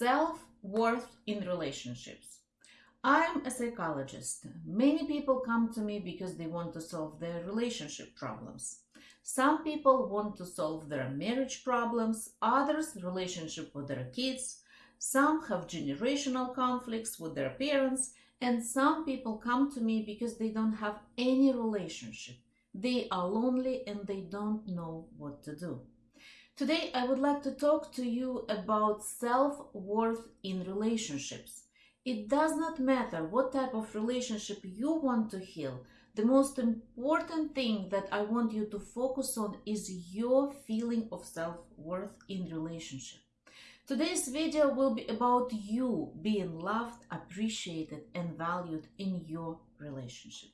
Self-worth in relationships. I'm a psychologist. Many people come to me because they want to solve their relationship problems. Some people want to solve their marriage problems, others relationship with their kids, some have generational conflicts with their parents, and some people come to me because they don't have any relationship. They are lonely and they don't know what to do. Today, I would like to talk to you about self-worth in relationships. It does not matter what type of relationship you want to heal. The most important thing that I want you to focus on is your feeling of self-worth in relationship. Today's video will be about you being loved, appreciated and valued in your relationship.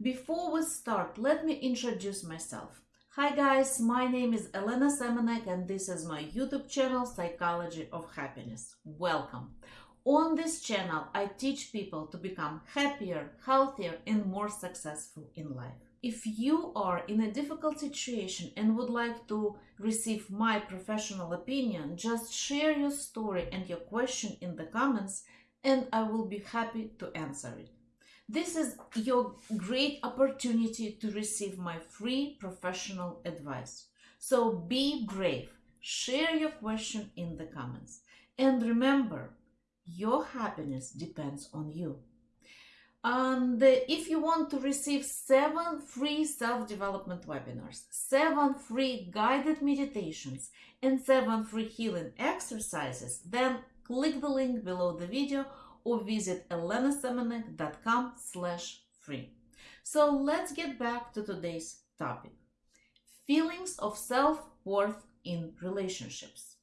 Before we start, let me introduce myself. Hi guys, my name is Elena Semenek and this is my YouTube channel Psychology of Happiness. Welcome! On this channel, I teach people to become happier, healthier and more successful in life. If you are in a difficult situation and would like to receive my professional opinion, just share your story and your question in the comments and I will be happy to answer it. This is your great opportunity to receive my free professional advice. So be brave, share your question in the comments. And remember, your happiness depends on you. And if you want to receive seven free self-development webinars, seven free guided meditations, and seven free healing exercises, then click the link below the video or visit elenasemenek.com slash free. So let's get back to today's topic. Feelings of self-worth in relationships.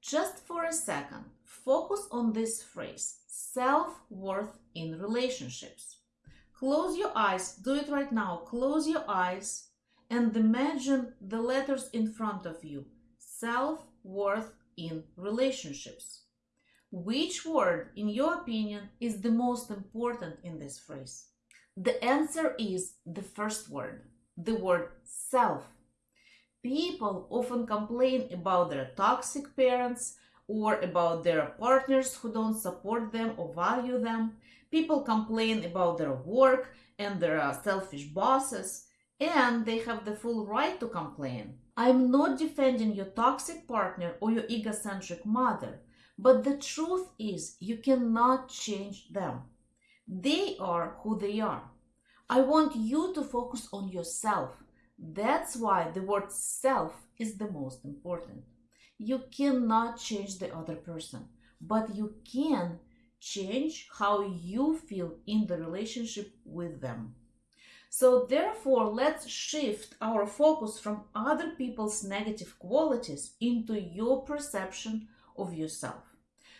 Just for a second, focus on this phrase, self-worth in relationships. Close your eyes, do it right now, close your eyes and imagine the letters in front of you, self-worth in relationships. Which word, in your opinion, is the most important in this phrase? The answer is the first word, the word self. People often complain about their toxic parents or about their partners who don't support them or value them. People complain about their work and their uh, selfish bosses, and they have the full right to complain. I'm not defending your toxic partner or your egocentric mother. But the truth is, you cannot change them. They are who they are. I want you to focus on yourself. That's why the word self is the most important. You cannot change the other person, but you can change how you feel in the relationship with them. So therefore, let's shift our focus from other people's negative qualities into your perception of yourself.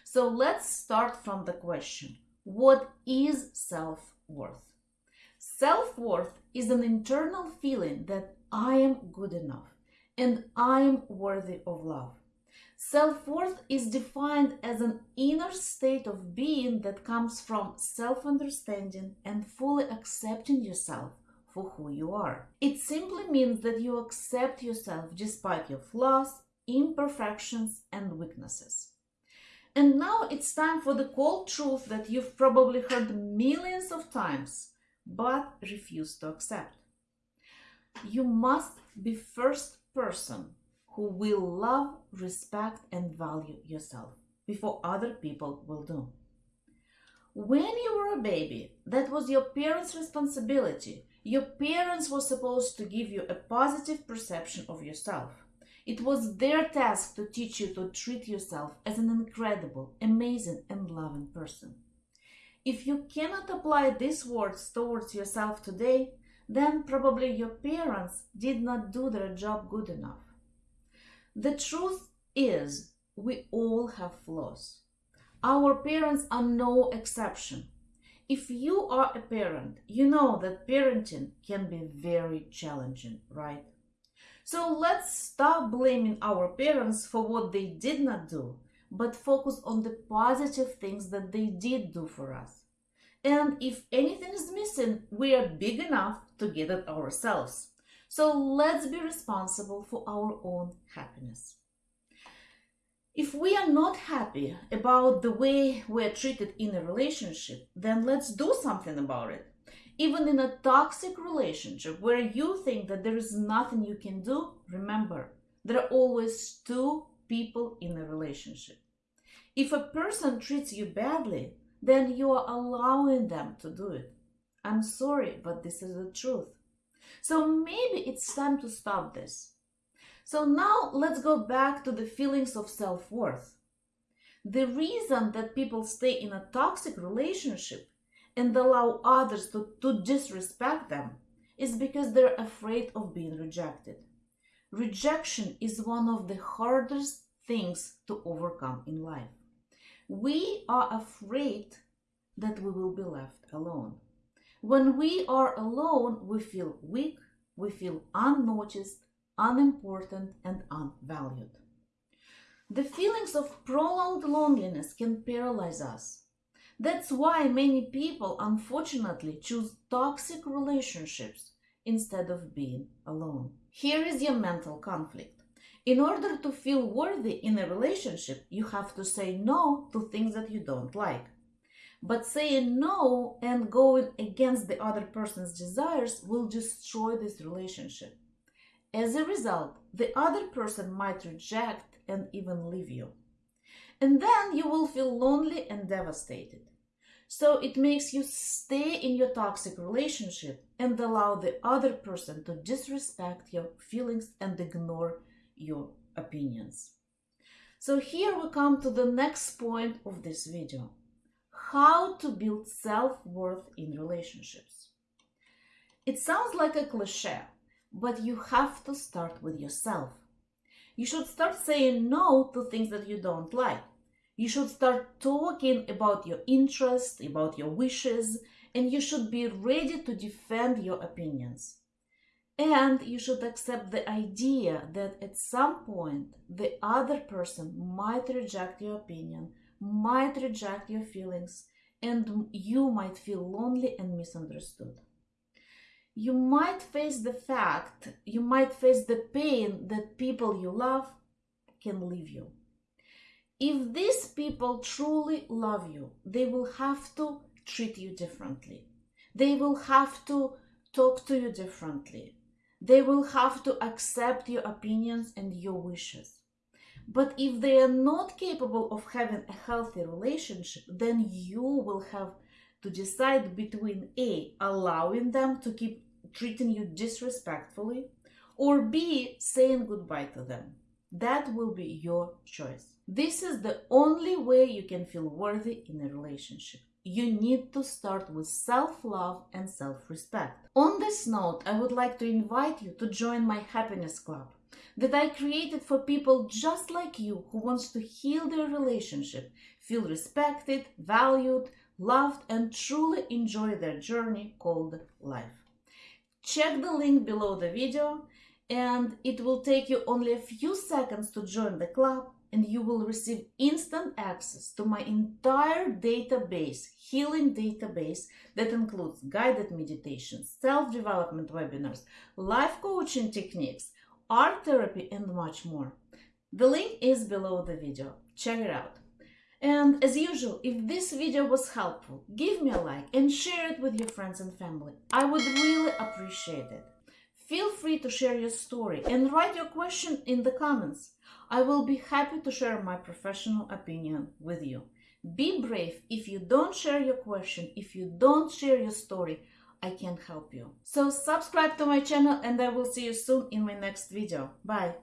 So let's start from the question What is self worth? Self worth is an internal feeling that I am good enough and I am worthy of love. Self worth is defined as an inner state of being that comes from self understanding and fully accepting yourself for who you are. It simply means that you accept yourself despite your flaws, imperfections, and weaknesses. And now it's time for the cold truth that you've probably heard millions of times, but refuse to accept. You must be first person who will love, respect and value yourself before other people will do. When you were a baby, that was your parents' responsibility. Your parents were supposed to give you a positive perception of yourself. It was their task to teach you to treat yourself as an incredible, amazing, and loving person. If you cannot apply these words towards yourself today, then probably your parents did not do their job good enough. The truth is, we all have flaws. Our parents are no exception. If you are a parent, you know that parenting can be very challenging, right? So let's stop blaming our parents for what they did not do, but focus on the positive things that they did do for us. And if anything is missing, we are big enough to get it ourselves. So let's be responsible for our own happiness. If we are not happy about the way we are treated in a relationship, then let's do something about it. Even in a toxic relationship where you think that there is nothing you can do, remember, there are always two people in a relationship. If a person treats you badly, then you are allowing them to do it. I'm sorry, but this is the truth. So maybe it's time to stop this. So now let's go back to the feelings of self worth. The reason that people stay in a toxic relationship and allow others to, to disrespect them is because they're afraid of being rejected. Rejection is one of the hardest things to overcome in life. We are afraid that we will be left alone. When we are alone, we feel weak, we feel unnoticed, unimportant, and unvalued. The feelings of prolonged loneliness can paralyze us. That's why many people unfortunately choose toxic relationships instead of being alone. Here is your mental conflict. In order to feel worthy in a relationship, you have to say no to things that you don't like. But saying no and going against the other person's desires will destroy this relationship. As a result, the other person might reject and even leave you. And then you will feel lonely and devastated. So it makes you stay in your toxic relationship and allow the other person to disrespect your feelings and ignore your opinions. So here we come to the next point of this video. How to build self-worth in relationships. It sounds like a cliche, but you have to start with yourself. You should start saying no to things that you don't like you should start talking about your interests, about your wishes, and you should be ready to defend your opinions. And you should accept the idea that at some point the other person might reject your opinion, might reject your feelings, and you might feel lonely and misunderstood. You might face the fact, you might face the pain that people you love can leave you. If these people truly love you, they will have to treat you differently. They will have to talk to you differently. They will have to accept your opinions and your wishes. But if they are not capable of having a healthy relationship, then you will have to decide between A, allowing them to keep treating you disrespectfully, or B, saying goodbye to them. That will be your choice. This is the only way you can feel worthy in a relationship. You need to start with self love and self respect. On this note, I would like to invite you to join my happiness club that I created for people just like you who wants to heal their relationship, feel respected, valued, loved, and truly enjoy their journey called life. Check the link below the video and it will take you only a few seconds to join the club and you will receive instant access to my entire database, healing database that includes guided meditations, self-development webinars, life coaching techniques, art therapy, and much more. The link is below the video. Check it out. And as usual, if this video was helpful, give me a like and share it with your friends and family. I would really appreciate it. Feel free to share your story and write your question in the comments. I will be happy to share my professional opinion with you. Be brave. If you don't share your question, if you don't share your story, I can't help you. So subscribe to my channel and I will see you soon in my next video. Bye.